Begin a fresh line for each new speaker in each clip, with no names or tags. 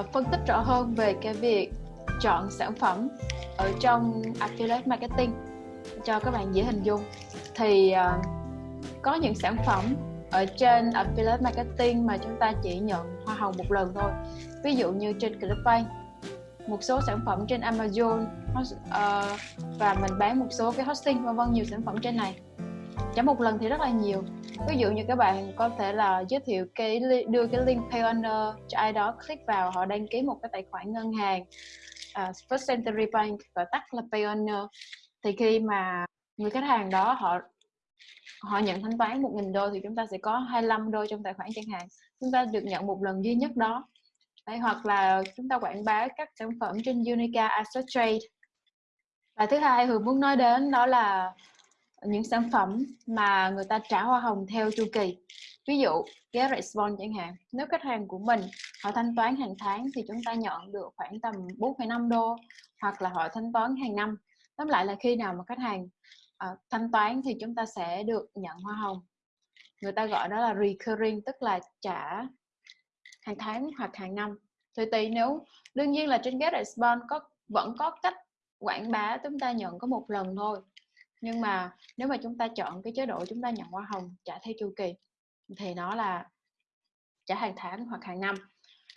uh, phân tích rõ hơn về cái việc chọn sản phẩm ở trong affiliate marketing cho các bạn dễ hình dung. Thì uh, có những sản phẩm ở trên affiliate marketing mà chúng ta chỉ nhận hoa hồng một lần thôi. Ví dụ như trên Clickbank một số sản phẩm trên Amazon uh, và mình bán một số cái hosting vân vân nhiều sản phẩm trên này. Trả một lần thì rất là nhiều ví dụ như các bạn có thể là giới thiệu cái đưa cái link Payoneer cho ai đó click vào họ đăng ký một cái tài khoản ngân hàng uh, First Century Bank gọi tắt là Payoneer thì khi mà người khách hàng đó họ họ nhận thanh toán 1.000 đô thì chúng ta sẽ có 25 đô trong tài khoản chẳng hạn chúng ta được nhận một lần duy nhất đó. Đấy, hoặc là chúng ta quảng bá các sản phẩm trên Unica Asset Trade. Và thứ hai Hường muốn nói đến đó là những sản phẩm mà người ta trả hoa hồng theo chu kỳ. Ví dụ get response chẳng hạn. Nếu khách hàng của mình họ thanh toán hàng tháng thì chúng ta nhận được khoảng tầm 4,5 đô hoặc là họ thanh toán hàng năm. Tóm lại là khi nào mà khách hàng uh, thanh toán thì chúng ta sẽ được nhận hoa hồng. Người ta gọi đó là recurring tức là trả hàng tháng hoặc hàng năm. Thì tùy nếu đương nhiên là trên get response có vẫn có cách quảng bá chúng ta nhận có một lần thôi nhưng mà nếu mà chúng ta chọn cái chế độ chúng ta nhận hoa hồng trả theo chu kỳ thì nó là trả hàng tháng hoặc hàng năm.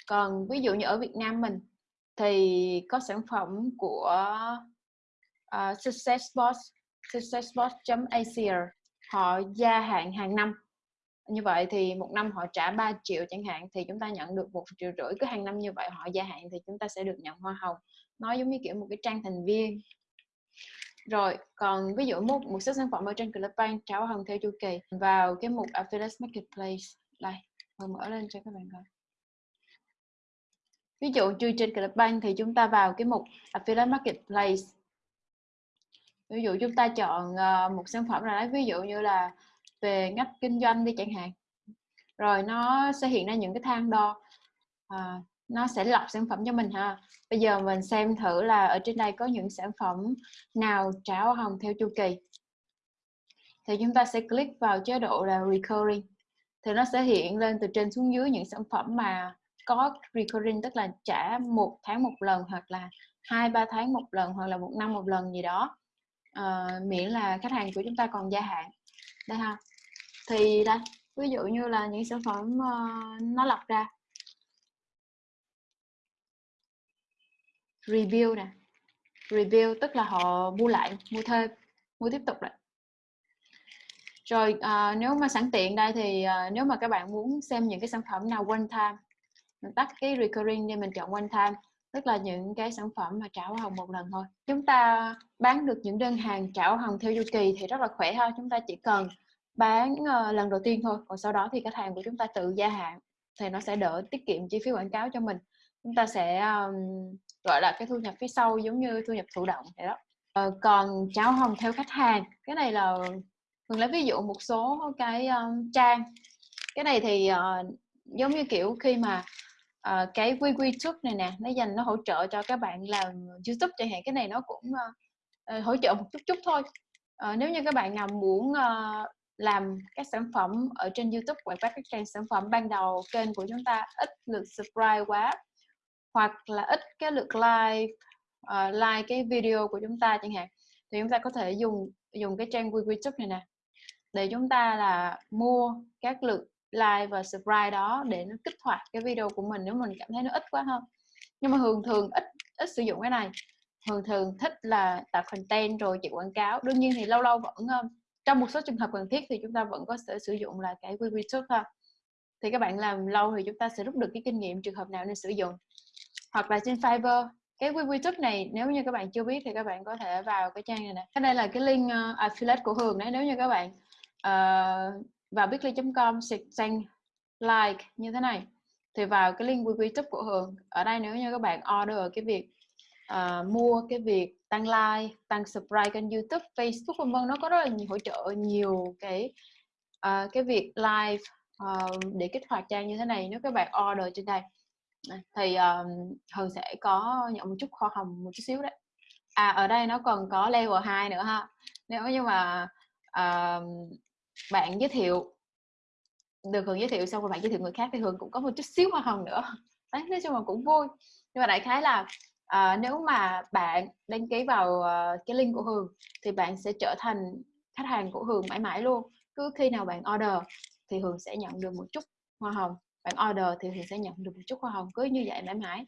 Còn ví dụ như ở Việt Nam mình thì có sản phẩm của uh, Successboss successboss.asia họ gia hạn hàng năm. Như vậy thì một năm họ trả 3 triệu chẳng hạn thì chúng ta nhận được một triệu rưỡi. Cứ hàng năm như vậy họ gia hạn thì chúng ta sẽ được nhận hoa hồng. Nó giống như kiểu một cái trang thành viên rồi còn ví dụ một một số sản phẩm ở trên Clickbank trả hoa hồng theo chu kỳ vào cái mục affiliate marketplace. Đây mình mở lên cho các bạn coi. Ví dụ như trên Clickbank thì chúng ta vào cái mục affiliate marketplace. Ví dụ chúng ta chọn ờ, một sản phẩm nào ví dụ như là về ngách kinh doanh đi chẳng hạn. Rồi nó sẽ hiện ra những cái thang đo à, nó sẽ lọc sản phẩm cho mình ha. Bây giờ mình xem thử là ở trên đây có những sản phẩm nào trả hoa hồng theo chu kỳ. Thì chúng ta sẽ click vào chế độ là recurring. Thì nó sẽ hiện lên từ trên xuống dưới những sản phẩm mà có recurring tức là trả một tháng một lần hoặc là hai ba tháng một lần hoặc là một năm một lần gì đó. À, miễn là khách hàng của chúng ta còn gia hạn. Đây ha. Thì đây ví dụ như là những sản phẩm uh, nó lọc ra. Review nè. Review tức là họ mua lại mua thêm mua tiếp tục lại. Rồi à, nếu mà sẵn tiện đây thì à, nếu mà các bạn muốn xem những cái sản phẩm nào one time mình tắt cái recurring đi mình chọn one time tức là những cái sản phẩm mà trả hoa hồng một lần thôi. Chúng ta bán được những đơn hàng trả hoa hồng theo chu kỳ thì rất là khỏe ha chúng ta chỉ cần bán uh, lần đầu tiên thôi còn sau đó thì khách hàng của chúng ta tự gia hạn thì nó sẽ đỡ tiết kiệm chi phí quảng cáo cho mình. Chúng ta sẽ um, gọi là cái thu nhập phía sau giống như thu nhập thụ động vậy đó. Uh, còn cháo hồng theo khách hàng cái này là mình lấy ví dụ một số cái um, trang. Cái này thì uh, giống như kiểu khi mà uh, cái quy quy trước này nè nó dành nó hỗ trợ cho các bạn làm youtube chẳng hạn cái này nó cũng uh, hỗ trợ một chút chút thôi. Uh, nếu như các bạn nào muốn uh, làm các sản phẩm ở trên youtube quảng bá các trang sản phẩm ban đầu kênh của chúng ta ít lượt subscribe quá hoặc là ít cái lượt like uh, like cái video của chúng ta chẳng hạn thì chúng ta có thể dùng dùng cái trang YouTube này nè để chúng ta là mua các lượt like và subscribe đó để nó kích hoạt cái video của mình nếu mình cảm thấy nó ít quá hơn nhưng mà thường thường ít ít sử dụng cái này. Thường thường thích là tạo content rồi chạy quảng cáo. Đương nhiên thì lâu lâu vẫn ờ, trong một số trường hợp cần thiết thì chúng ta vẫn có thể sử dụng là cái YouTube thôi thì các bạn làm lâu thì chúng ta sẽ rút được cái kinh nghiệm trường hợp nào nên sử dụng hoặc là trên Fiverr. Cái YouTube này nếu như các bạn chưa biết thì các bạn có thể vào cái trang này nè. Cái đây là cái link uh, affiliate của Hường đấy nếu như các bạn uh, vào bitly.com sang like như thế này thì vào cái link YouTube của Hường. Ở đây nếu như các bạn order cái việc uh, mua cái việc tăng like tăng subscribe kênh YouTube Facebook vân vân nó có rất là nhiều hỗ trợ nhiều cái uh, cái việc live uh, để kích hoạt trang như thế này. Nếu các bạn order trên đây thì um, Hường sẽ có nhận một chút khoa hồng một chút xíu đấy. À ở đây nó còn có level 2 nữa ha. Nếu như mà uh, bạn giới thiệu được Hường giới thiệu xong rồi bạn giới thiệu người khác thì Hường cũng có một chút xíu hoa hồng nữa. Đấy nói chung là cũng vui. Nhưng mà đại khái là uh, nếu mà bạn đăng ký vào uh, cái link của Hường thì bạn sẽ trở thành khách hàng của Hường mãi mãi luôn. Cứ khi nào bạn order thì Hường sẽ nhận được một chút hoa hồng bạn order thì mình sẽ nhận được một chút hoa hồng cứ như vậy mãi mãi.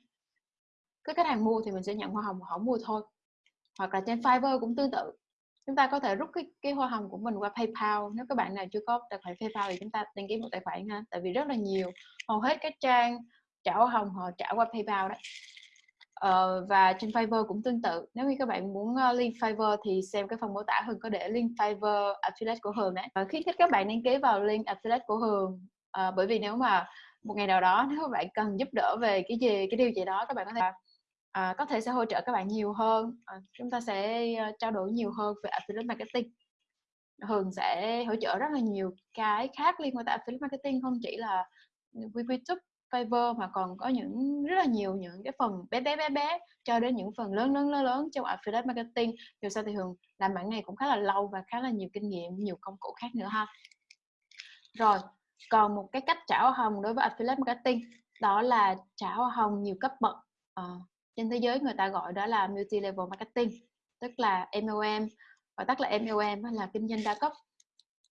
Cứ khách hàng mua thì mình sẽ nhận hoa hồng họ mua thôi. Hoặc là trên Fiverr cũng tương tự. Chúng ta có thể rút cái, cái hoa hồng của mình qua PayPal. Nếu các bạn nào chưa có tài khoản PayPal thì chúng ta đăng ký một tài khoản ha. Tại vì rất là nhiều. Hầu hết các trang trả hoa hồng họ trả qua PayPal đấy ờ, và trên Fiverr cũng tương tự. Nếu như các bạn muốn uh, link Fiverr thì xem cái phần mô tả Hường có để link Fiverr affiliate của Hường đấy. Và khuyến khích các bạn đăng ký vào link affiliate của Hường. Uh, bởi vì nếu mà một ngày nào đó nếu các bạn cần giúp đỡ về cái gì cái điều gì đó các bạn có thể à, có thể sẽ hỗ trợ các bạn nhiều hơn à, chúng ta sẽ uh, trao đổi nhiều hơn về affiliate marketing Hường sẽ hỗ trợ rất là nhiều cái khác liên quan tới affiliate marketing không chỉ là YouTube, Fiverr mà còn có những rất là nhiều những cái phần bé bé bé bé cho đến những phần lớn lớn lớn lớn trong affiliate marketing. Dù sao thì Hường làm mảng này cũng khá là lâu và khá là nhiều kinh nghiệm, nhiều công cụ khác nữa ha. Rồi, còn một cái cách trả hoa hồng đối với affiliate marketing đó là trả hoa hồng nhiều cấp bậc. À, trên thế giới người ta gọi đó là multi level marketing tức là MLM gọi tắt là MLM là kinh doanh đa cấp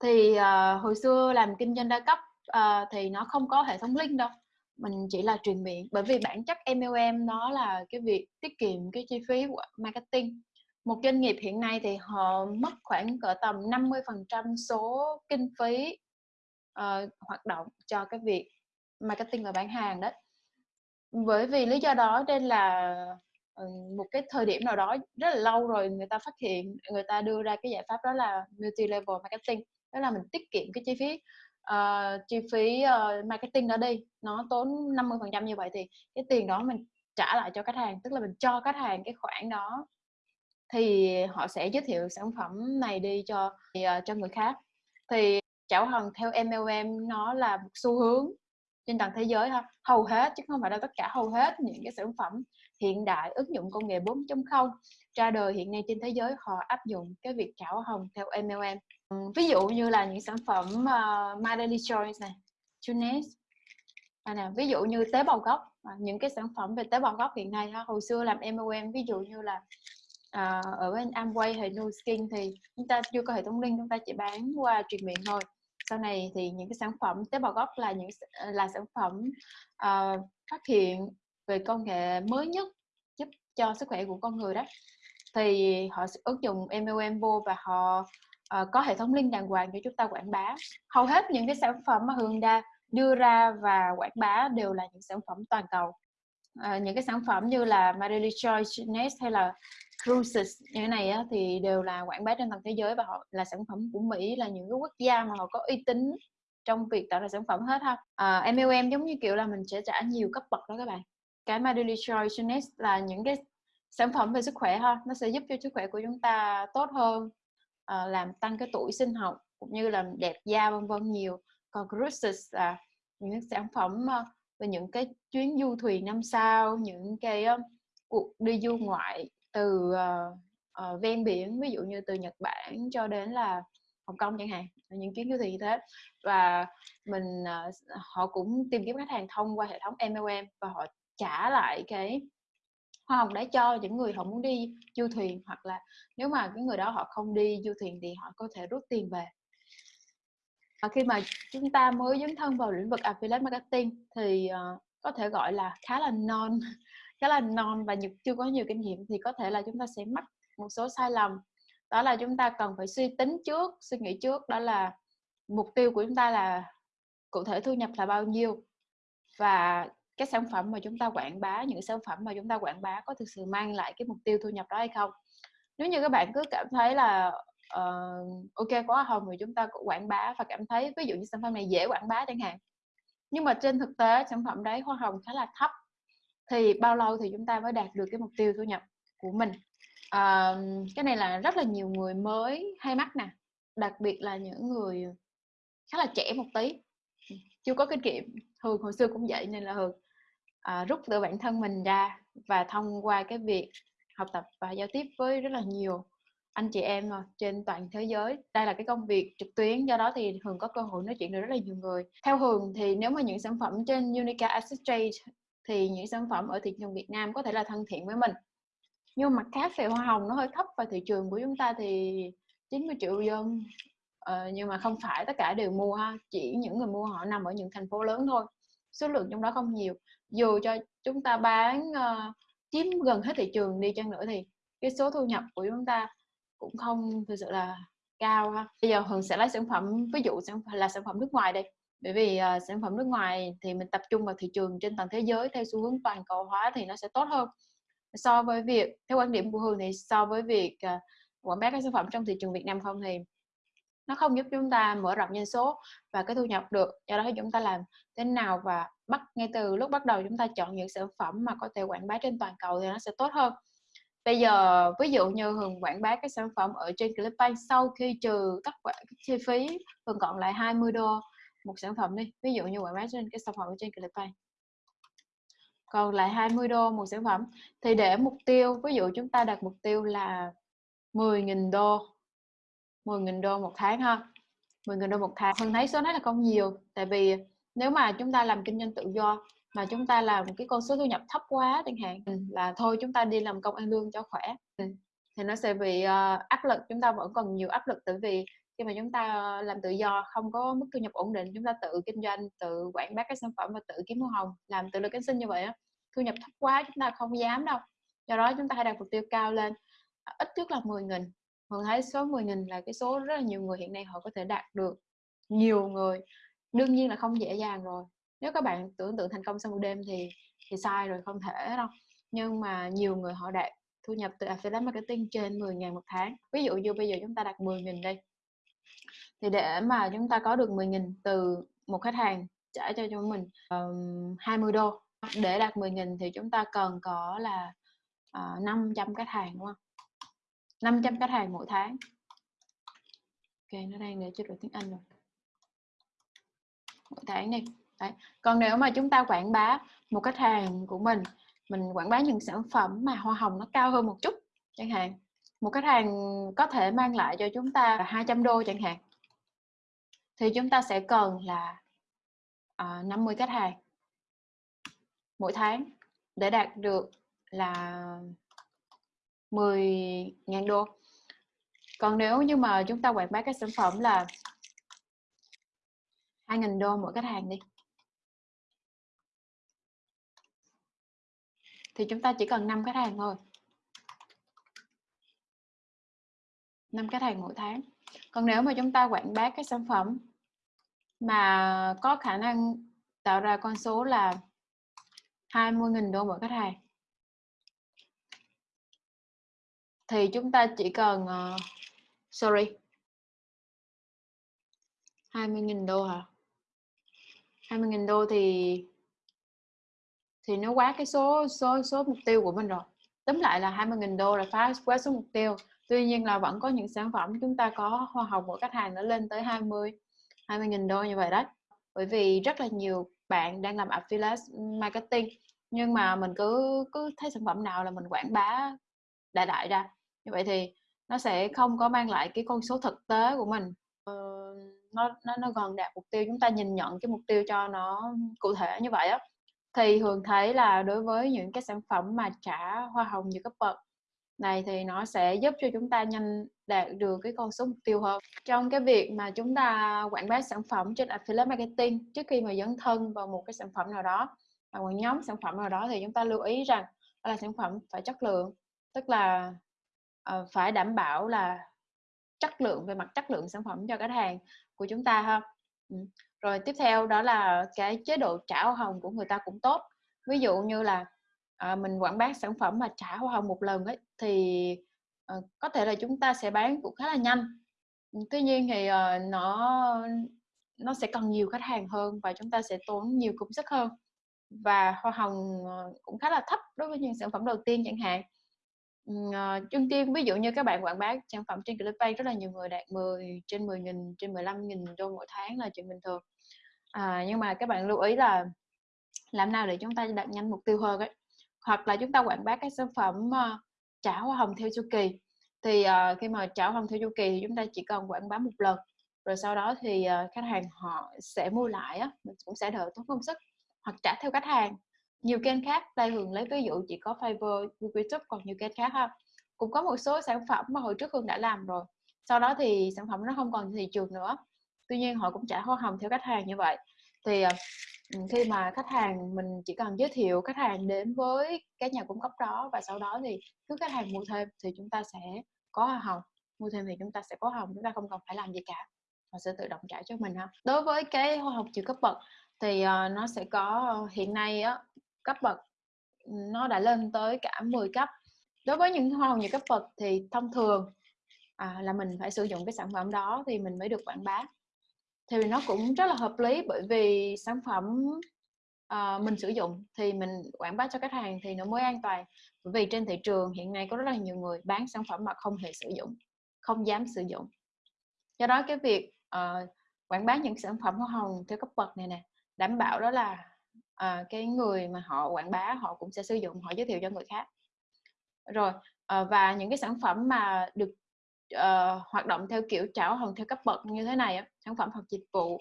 thì uh, hồi xưa làm kinh doanh đa cấp uh, thì nó không có hệ thống link đâu mình chỉ là truyền miệng bởi vì bản chất MLM nó là cái việc tiết kiệm cái chi phí của marketing một doanh nghiệp hiện nay thì họ mất khoảng cỡ tầm 50% số kinh phí uh, hoạt động cho cái việc marketing và bán hàng đấy bởi vì lý do đó nên là ờ, một cái thời điểm nào đó rất là lâu rồi người ta phát hiện người ta đưa ra cái giải pháp đó là multi level marketing đó là mình tiết kiệm cái chi phí uh, chi phí uh, marketing đó đi nó tốn 50 phần trăm như vậy thì cái tiền đó mình trả lại cho khách hàng tức là mình cho khách hàng cái khoản đó thì họ sẽ giới thiệu sản phẩm này đi cho uh, cho người khác. Thì chảo hần theo MLM nó là một xu hướng trên toàn thế giới ha. Hầu hết chứ không phải là tất cả hầu hết những cái sản phẩm hiện đại ứng dụng công nghệ 4.0 ra đời hiện nay trên thế giới họ áp dụng cái việc chảo hồng theo MLM ví dụ như là những sản phẩm uh, My Daily Choice này Tunis à, nè, ví dụ như tế bào gốc à, những cái sản phẩm về tế bào gốc hiện nay ha, hồi xưa làm MLM ví dụ như là à, ở bên Amway hay Nu Skin thì chúng ta chưa có hệ thống link chúng ta chỉ bán qua truyền miệng thôi sau này thì những cái sản phẩm tế bào gốc là những ờ, là sản phẩm uh, phát hiện về công nghệ mới nhất giúp cho sức khỏe của con người đó. Thì họ ứng dụng MLM vô và họ uh, có hệ thống link đàng hoàng cho chúng ta quảng bá. Hầu hết những cái sản phẩm mà Hương Đa đưa ra và quảng bá đều là những sản phẩm toàn cầu. Uh, những cái sản phẩm như là Marie Choice hay là cruises như thế này á, thì đều là quảng bá trên toàn thế giới và họ là sản phẩm của Mỹ là những cái quốc gia mà họ có uy tín trong việc tạo ra sản phẩm hết ha. À, MLM giống như kiểu là mình sẽ trả nhiều cấp bậc đó các bạn. Cái My Daily Choice là những cái sản phẩm về sức khỏe ha nó sẽ giúp cho sức khỏe của chúng ta tốt hơn à, làm tăng cái tuổi sinh học cũng như làm đẹp da vân vân nhiều. Còn cruises là những sản phẩm ờ, về những cái chuyến du thuyền năm sao những cái cuộc đi du ngoại từ uh, uh, ven biển ví dụ như từ Nhật Bản cho đến là Hồng Kông chẳng hạn những chuyến du thuyền như thế. Và mình uh, họ cũng tìm kiếm khách hàng thông qua hệ thống MLM và họ trả lại cái hoa hồng đã cho những người họ muốn đi du thuyền hoặc là nếu mà cái người đó họ không đi du thuyền thì họ có thể rút tiền về. Và khi mà chúng ta mới dấn thân vào lĩnh vực affiliate marketing thì uh, có thể gọi là khá là non khá là non và chưa có nhiều kinh nghiệm thì có thể là chúng ta sẽ mắc một số sai lầm. Đó là chúng ta cần phải suy tính trước suy nghĩ trước đó là mục tiêu của chúng ta là cụ thể thu nhập là bao nhiêu. Và cái sản phẩm mà chúng ta quảng bá những sản phẩm mà chúng ta quảng bá có thực sự mang lại cái mục tiêu thu nhập đó hay không? Nếu như các bạn cứ cảm thấy là uh, ok quá hồng thì chúng ta cũng quảng bá và cảm thấy ví dụ như sản phẩm này dễ quảng bá chẳng hạn. Nhưng mà trên thực tế sản phẩm đấy hoa hồng khá là thấp thì bao lâu thì chúng ta mới đạt được cái mục tiêu thu nhập của mình? À, cái này là rất là nhiều người mới hay mắc nè. Đặc biệt là những người khá là trẻ một tí. Chưa có kinh nghiệm. Thường hồi xưa cũng vậy nên là thường à, rút từ bản thân mình ra và thông qua cái việc học tập và giao tiếp với rất là nhiều anh chị em à, trên toàn thế giới. Đây là cái công việc trực tuyến do đó thì thường có cơ hội nói chuyện được rất là nhiều người. Theo Hường thì nếu mà những sản phẩm trên Unica Assist Trade thì những sản phẩm ở thị trường Việt Nam có thể là thân thiện với mình. Nhưng mà khác phê hoa hồng nó hơi thấp và thị trường của chúng ta thì 90 triệu dân ờ, nhưng mà không phải tất cả đều mua ha chỉ những người mua họ nằm ở những thành phố lớn thôi số lượng trong đó không nhiều. Dù cho chúng ta bán uh, chiếm gần hết thị trường đi chăng nữa thì cái số thu nhập của chúng ta cũng không thực sự là cao ha. Bây giờ hường sẽ lấy sản phẩm ví dụ sản là sản phẩm nước ngoài đây bởi vì uh, sản phẩm nước ngoài thì mình tập trung vào thị trường trên toàn thế giới theo xu hướng toàn cầu hóa thì nó sẽ tốt hơn. So với việc theo quan điểm của hường thì so với việc uh, quảng bá các sản phẩm trong thị trường Việt Nam không thì nó không giúp chúng ta mở rộng doanh số và cái thu nhập được. Do đó chúng ta làm thế nào và bắt ngay từ lúc bắt đầu chúng ta chọn những sản phẩm mà có thể quảng bá trên toàn cầu thì nó sẽ tốt hơn. Bây giờ ví dụ như hường quảng bá các sản phẩm ở trên Clickbank sau khi trừ tất cả các chi phí hường còn lại 20 đô một sản phẩm đi. Ví dụ như quảng bá trên cái sản phẩm ở trên Clickbank còn lại 20 đô một sản phẩm. Thì để mục tiêu ví dụ chúng ta đặt mục tiêu là 10.000 đô. 10.000 đô một tháng ha. 10.000 đô một tháng. Mình thấy số này là không nhiều. Tại vì nếu mà chúng ta làm kinh doanh tự do mà chúng ta làm cái con số thu nhập thấp quá chẳng hạn là thôi chúng ta đi làm công ăn lương cho khỏe. Thì nó sẽ bị uh, áp lực. Chúng ta vẫn còn nhiều áp lực. Tại vì khi mà chúng ta làm tự do, không có mức thu nhập ổn định, chúng ta tự kinh doanh, tự quảng bá các sản phẩm và tự kiếm hoa hồng, làm tự lực cánh sinh như vậy á, thu nhập thấp quá chúng ta không dám đâu. Do đó chúng ta hãy đặt mục tiêu cao lên à, ít nhất là 10 nghìn. Hường thấy số 10 nghìn là cái số rất là nhiều người hiện nay họ có thể đạt được. Nhiều người, đương nhiên là không dễ dàng rồi. Nếu các bạn tưởng tượng thành công sau một đêm thì thì sai rồi, không thể đâu. Nhưng mà nhiều người họ đạt thu nhập từ affiliate marketing trên 10.000 một tháng. Ví dụ như bây giờ chúng ta đặt 10.000 đây thì để mà chúng ta có được 10.000 từ một khách hàng trả cho chúng mình um, 20 đô. Để đạt 10.000 thì chúng ta cần có là ờ, uh, 500 khách hàng đúng không? 500 khách hàng mỗi tháng. Ok nó đang để chế độ tiếng Anh rồi. Mỗi tháng đi. Đấy. còn nếu mà chúng ta quảng bá một khách hàng của mình mình quảng bá những sản phẩm mà hoa hồng nó cao hơn một chút chẳng hạn một khách hàng có thể mang lại cho chúng ta 200 đô chẳng hạn thì chúng ta sẽ cần là ờ, uh, 50 khách hàng mỗi tháng để đạt được là 10.000 đô. Còn nếu như mà chúng ta quảng bá các sản phẩm là 2.000 đô mỗi khách hàng đi. Thì chúng ta chỉ cần 5 khách hàng thôi. 5 khách hàng mỗi tháng còn nếu mà chúng ta quảng bá cái sản phẩm mà có khả năng tạo ra con số là 20.000 đô mỗi khách hàng thì chúng ta chỉ cần uh, sorry 20.000 đô hả? 20.000 đô thì thì nó quá cái số số số mục tiêu của mình rồi. Tóm lại là 20.000 đô là phá quá số mục tiêu tuy nhiên là vẫn có những sản phẩm chúng ta có hoa hồng của khách hàng nó lên tới 20 20.000 đô như vậy đó bởi vì rất là nhiều bạn đang làm affiliate marketing nhưng mà mình cứ cứ thấy sản phẩm nào là mình quảng bá đại đại ra. Như vậy thì nó sẽ không có mang lại cái con số thực tế của mình. Ờ, nó nó nó gần đạt mục tiêu chúng ta nhìn nhận cái mục tiêu cho nó cụ thể như vậy á. Thì thường thấy là đối với những cái sản phẩm mà trả hoa hồng như cấp bậc này thì nó sẽ giúp cho chúng ta nhanh đạt được cái con số mục tiêu hơn. Trong cái việc mà chúng ta quảng bá sản phẩm trên affiliate marketing trước khi mà dấn thân vào một cái sản phẩm nào đó và một nhóm sản phẩm nào đó thì chúng ta lưu ý rằng đó là sản phẩm phải chất lượng tức là uh, phải đảm bảo là chất lượng về mặt chất lượng sản phẩm cho khách hàng của chúng ta ha. Ừ. rồi tiếp theo đó là cái chế độ trả hoa hồng của người ta cũng tốt. Ví dụ như là à, mình quảng bá sản phẩm mà trả hoa hồng một lần ấy thì à, có thể là chúng ta sẽ bán cũng khá là nhanh. Tuy nhiên thì à, nó nó sẽ cần nhiều khách hàng hơn và chúng ta sẽ tốn nhiều công sức hơn. Và hoa hồng cũng khá là thấp đối với những sản phẩm đầu tiên chẳng hạn. Uh, chung tiên ví dụ như các bạn quảng bá sản phẩm trên Clickbank rất là nhiều người đạt 10 trên 10 nghìn trên 15 nghìn đô mỗi tháng là chuyện bình thường. À, nhưng mà các bạn lưu ý là làm nào để chúng ta đạt nhanh mục tiêu hơn ấy hoặc là chúng ta quảng bá các sản phẩm ờ, uh, trả hoa hồng theo chu kỳ. Thì uh, khi mà trả hoa hồng theo chu kỳ thì chúng ta chỉ cần quảng bá một lần rồi sau đó thì uh, khách hàng họ sẽ mua lại á mình cũng sẽ đỡ tốn công sức hoặc trả theo khách hàng. Nhiều kênh khác đây thường lấy ví dụ chỉ có Fiverr, YouTube còn nhiều kênh khác ha cũng có một số sản phẩm mà hồi trước Hương đã làm rồi. Sau đó thì sản phẩm nó không còn thị trường nữa tuy nhiên họ cũng trả hoa hồng theo khách hàng như vậy. Thì khi mà khách hàng mình chỉ cần giới thiệu khách hàng đến với cái nhà cung cấp đó và sau đó thì cứ khách hàng mua thêm thì chúng ta sẽ có hoa hồng mua thêm thì chúng ta sẽ có hồng chúng ta không cần phải làm gì cả họ sẽ tự động trả cho mình ha. Đối với cái hoa hồng trừ cấp bậc thì uh, nó sẽ có ờ, hiện nay á cấp bậc nó đã lên tới cả 10 cấp. Đối với những hoa hồng nhiều cấp bậc thì thông thường à, là mình phải sử dụng cái sản phẩm đó thì mình mới được quảng bá thì nó cũng rất là hợp lý bởi vì sản phẩm uh, mình sử dụng thì mình quảng bá cho khách hàng thì nó mới an toàn. Bởi vì trên thị trường hiện nay có rất là nhiều người bán sản phẩm mà không hề sử dụng không dám sử dụng. Do đó cái việc uh, quảng bá những sản phẩm hoa hồng theo cấp bậc này nè đảm bảo đó là uh, cái người mà họ quảng bá họ cũng sẽ sử dụng họ giới thiệu cho người khác. Rồi uh, và những cái sản phẩm mà được uh, hoạt động theo kiểu trả hồng theo cấp bậc như thế này sản phẩm hoặc dịch vụ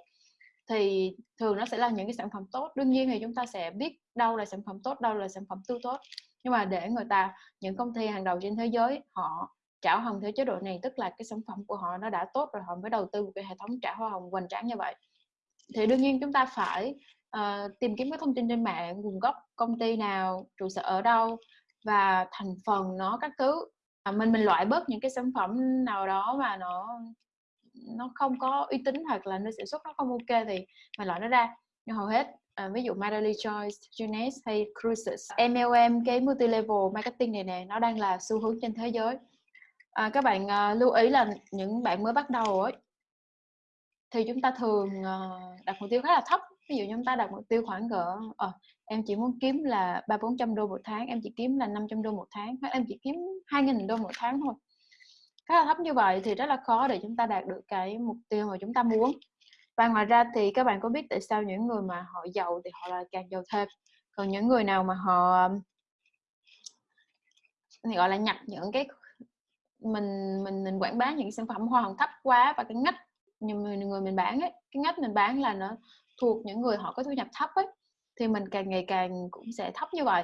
thì thường nó sẽ là những cái sản phẩm tốt. Đương nhiên thì chúng ta sẽ biết đâu là sản phẩm tốt đâu là sản phẩm tư tốt. Nhưng mà để người ta những công ty hàng đầu trên thế giới họ trả hồng theo chế độ này tức là cái sản phẩm của họ nó đã tốt rồi họ mới đầu tư một cái hệ thống trả hoa hồng hoành tráng như vậy. Thì đương nhiên chúng ta phải uh, tìm kiếm các thông tin trên mạng nguồn gốc công ty nào trụ sở ở đâu và thành phần nó các thứ à, mình mình loại bớt những cái sản phẩm nào đó mà nó nó không có uy tín hoặc là nơi sản xuất nó không ok thì mình loại nó ra. Nhưng hầu hết à, ví dụ Madely Choice, Junes hay Cruises MLM cái multi level marketing này nè nó đang là xu hướng trên thế giới. À, các bạn à, lưu ý là những bạn mới bắt đầu ấy thì chúng ta thường à, đặt mục tiêu khá là thấp ví dụ chúng ta đặt mục tiêu khoảng cỡ uh, em chỉ muốn kiếm là ba bốn trăm đô một tháng em chỉ kiếm là 500 đô một tháng hoặc em chỉ kiếm hai nghìn đô một tháng thôi. Khá là thấp như vậy thì rất là khó để chúng ta đạt được cái mục tiêu mà chúng ta muốn. Và ngoài ra thì các bạn có biết tại sao những người mà họ giàu thì họ là càng giàu thêm? Còn những người nào mà họ thì gọi là nhập những cái mình mình mình quảng bá những sản phẩm hoa hồng thấp quá và cái ngách như người, người mình bán ấy cái ngách mình bán là nó thuộc những người họ có thu nhập thấp ấy, thì mình càng ngày càng cũng sẽ thấp như vậy.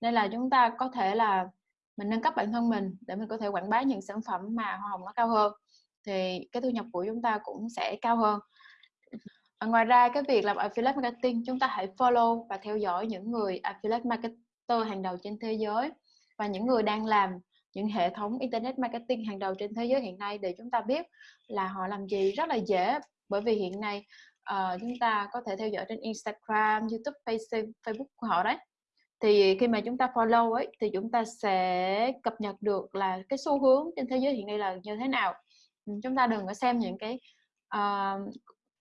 Nên là chúng ta có thể là mình nâng cấp bản thân mình để mình có thể quảng bá những sản phẩm mà hoa hồng nó cao hơn, thì cái thu nhập của chúng ta cũng sẽ cao hơn. Và ngoài ra cái việc làm affiliate marketing, chúng ta hãy follow và theo dõi những người affiliate marketer hàng đầu trên thế giới và những người đang làm những hệ thống internet marketing hàng đầu trên thế giới hiện nay để chúng ta biết là họ làm gì rất là dễ. Bởi vì hiện nay uh, chúng ta có thể theo dõi trên Instagram, YouTube, Facebook, Facebook của họ đấy. Thì khi mà chúng ta follow ấy thì chúng ta sẽ cập nhật được là cái xu hướng trên thế giới hiện nay là như thế nào. Ừ, chúng ta đừng có xem những cái uh,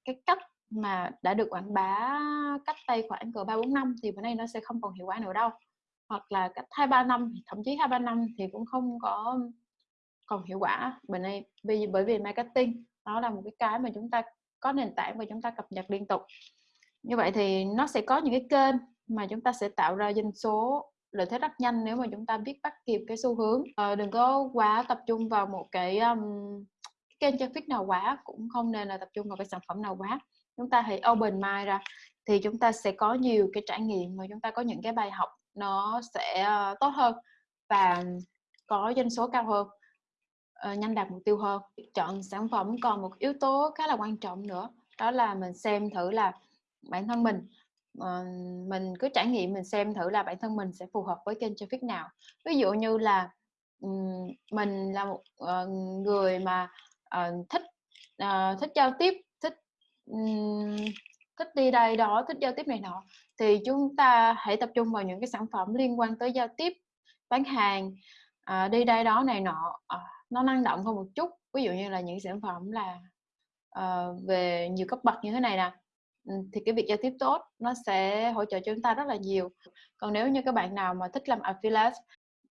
cái cách mà đã được quảng bá cách đây khoảng cỡ ba bốn năm thì bữa nay nó sẽ không còn hiệu quả nữa đâu. Hoặc là cách hai ba năm thậm chí hai ba năm thì cũng không có còn hiệu quả. Bữa nay vì bởi vì marketing nó là một cái cái mà chúng ta có nền tảng và chúng ta cập nhật liên tục. Như vậy thì nó sẽ có những cái kênh mà chúng ta sẽ tạo ra doanh số lợi thế rất nhanh nếu mà chúng ta biết bắt kịp cái xu hướng. À, đừng có quá tập trung vào một cái um, kênh traffic nào quá cũng không nên là tập trung vào cái sản phẩm nào quá. Chúng ta hãy open mind ra thì chúng ta sẽ có nhiều cái trải nghiệm mà chúng ta có những cái bài học nó sẽ uh, tốt hơn và có doanh số cao hơn uh, nhanh đạt mục tiêu hơn. Chọn sản phẩm còn một yếu tố khá là quan trọng nữa đó là mình xem thử là bản thân mình uh, mình cứ trải nghiệm mình xem thử là bản thân mình sẽ phù hợp với kênh traffic nào. Ví dụ như là um, mình là một uh, người mà uh, thích uh, thích giao tiếp thích um, thích đi đây đó thích giao tiếp này nọ thì chúng ta hãy tập trung vào những cái sản phẩm liên quan tới giao tiếp bán hàng đi đây đó này nọ nó năng động hơn một chút. Ví dụ như là những sản phẩm là uh, về nhiều cấp bậc như thế này nè ừ, thì cái việc giao tiếp tốt nó sẽ hỗ trợ cho chúng ta rất là nhiều. Còn nếu như các bạn nào mà thích làm affiliate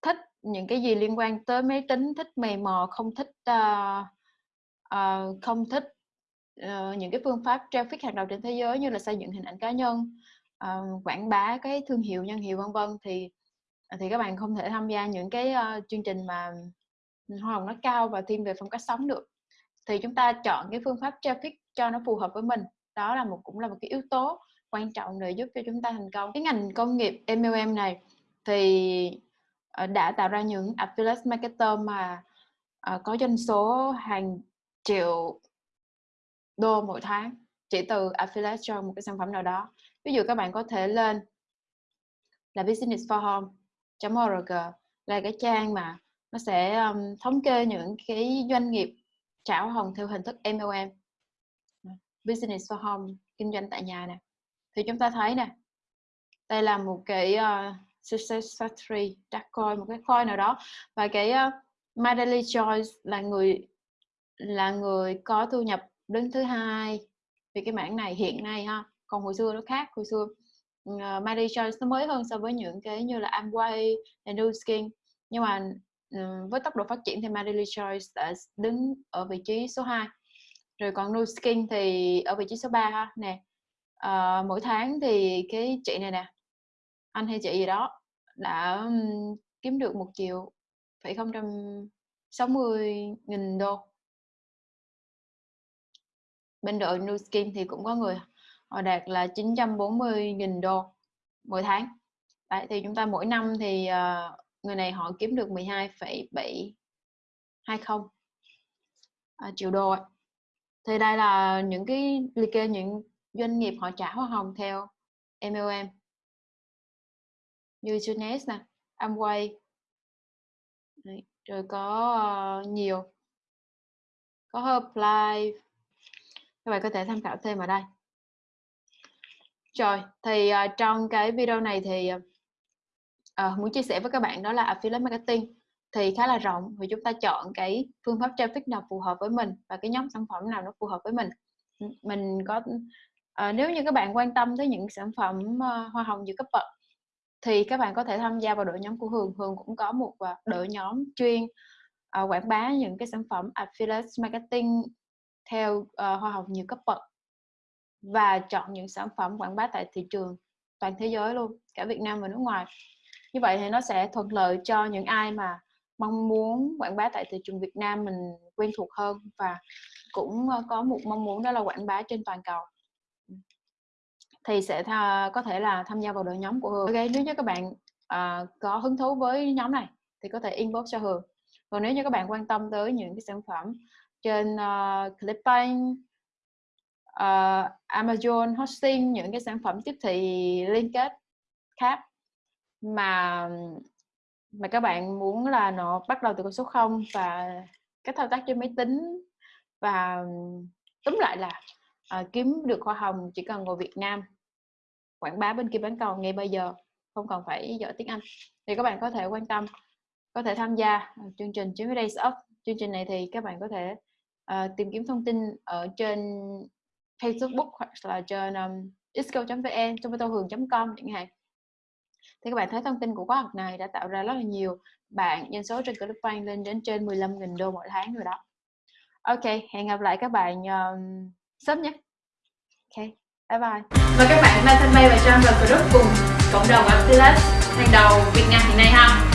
thích những cái gì liên quan tới máy tính thích mày mò không thích uh, uh, không thích uh, những cái phương pháp traffic hàng đầu trên thế giới như là xây dựng hình ảnh cá nhân uh, quảng bá cái thương hiệu nhân hiệu vân vân thì thì các bạn không thể tham gia những cái uh, chương trình mà hoa hồng nó cao và thiên về phong cách sống được. Thì chúng ta chọn cái phương pháp traffic cho nó phù hợp với mình. Đó là một, cũng là một cái yếu tố quan trọng để giúp cho chúng ta thành công. Cái ngành công nghiệp MLM này thì ờ, đã tạo ra những affiliate marketer mà ờ, có doanh số hàng triệu đô mỗi tháng chỉ từ affiliate cho một cái sản phẩm nào đó. Ví dụ các bạn có thể lên là business for home.org là cái trang mà nó sẽ um, thống kê những cái doanh nghiệp trả hồng theo hình thức MLM business for home kinh doanh tại nhà nè. Thì chúng ta thấy nè đây là một cái ờ, uh, success factory đặt coi một cái coin nào đó. Và cái ờ, uh, Madeleine Joyce là người là người có thu nhập đứng thứ hai vì cái mảng này hiện nay ha. Còn hồi xưa nó khác hồi xưa uh, ờ, Madeleine Joyce nó mới hơn so với những cái như là Amway, New Skin. Nhưng mà Ờ, với tốc độ phát triển thì Madeline Choice đã đứng ở vị trí số 2 rồi còn Nu Skin thì ở vị trí số 3 ha nè. À, mỗi tháng thì cái chị này nè anh hay chị gì đó đã um, kiếm được một triệu phẩy không trăm sáu mươi nghìn đô. Bên đội Nu Skin thì cũng có người họ đạt là 940 nghìn đô mỗi tháng. Đấy, thì chúng ta mỗi năm thì uh, người này họ kiếm được 12,720 à, triệu đô ấy thì đây là những cái liệt kê những doanh nghiệp họ trả hoa hồng theo MLM như Junes nè, Amway. Đấy, rồi có uh, nhiều. Có Herbalife các bạn có thể tham khảo thêm ở đây. Rồi thì uh, trong cái video này thì uh, Ờ, muốn chia sẻ với các bạn đó là affiliate marketing thì khá là rộng thì chúng ta chọn cái phương pháp traffic nào phù hợp với mình và cái nhóm sản phẩm nào nó phù hợp với mình. Mình có uh, nếu như các bạn quan tâm tới những sản phẩm uh, hoa hồng giữa cấp bậc thì các bạn có thể tham gia vào đội nhóm của Hường. Hường cũng có một uh, đội nhóm chuyên uh, quảng bá những cái sản phẩm affiliate marketing theo uh, hoa hồng nhiều cấp bậc và chọn những sản phẩm quảng bá tại thị trường toàn thế giới luôn cả Việt Nam và nước ngoài như vậy thì nó sẽ thuận lợi cho những ai mà mong muốn quảng bá tại thị trường Việt Nam mình quen thuộc hơn và cũng ờ, có một mong muốn đó là quảng bá trên toàn cầu ừ. thì sẽ tha, có thể là tham gia vào đội nhóm của Hường. Ok, nếu như các bạn uh, có hứng thú với nhóm này thì có thể inbox cho Hường. Còn nếu như các bạn quan tâm tới những cái sản phẩm trên uh, Clickbank, uh, Amazon hosting những cái sản phẩm tiếp thị liên kết khác mà mà các bạn muốn là nó bắt đầu từ con số 0 và cách thao tác trên máy tính và túm lại là à, kiếm được hoa hồng chỉ cần ngồi Việt Nam. Quảng bá bên kia bán cầu ngay bây giờ không cần phải giỏi tiếng Anh. Thì các bạn có thể quan tâm có thể tham gia ờ, chương trình 90 Days Up chương trình này thì các bạn có thể uh, tìm kiếm thông tin ở trên Facebook hoặc là trên um, isco.vn, tomatohường.com chẳng hạn thì các bạn thấy thông tin của khóa học này đã tạo ra rất là nhiều bạn doanh số trên ClickBank lên đến trên 15.000 đô mỗi tháng rồi đó. Ok hẹn gặp lại các bạn um, sớm nhé. Ok bye bye. Và các bạn like fanpage và Trang vào group cùng cộng đồng Affiliate hàng đầu Việt Nam hiện nay ha.